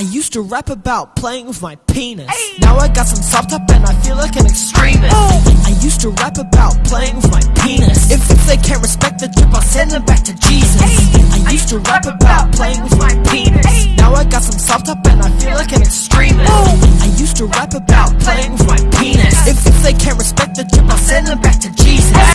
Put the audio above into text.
I used to rap about playing with my penis. Now I got some soft top and I feel like an extremist. Oh. I used to rap about playing with my penis. If, if they can't respect the drip, I'll send them back to Jesus. I used to rap about playing with my penis. Now I got some soft top and I feel like an extremist. Oh. I used to rap about playing with my penis. If, if they can't respect the drip, I'll send them back to Jesus.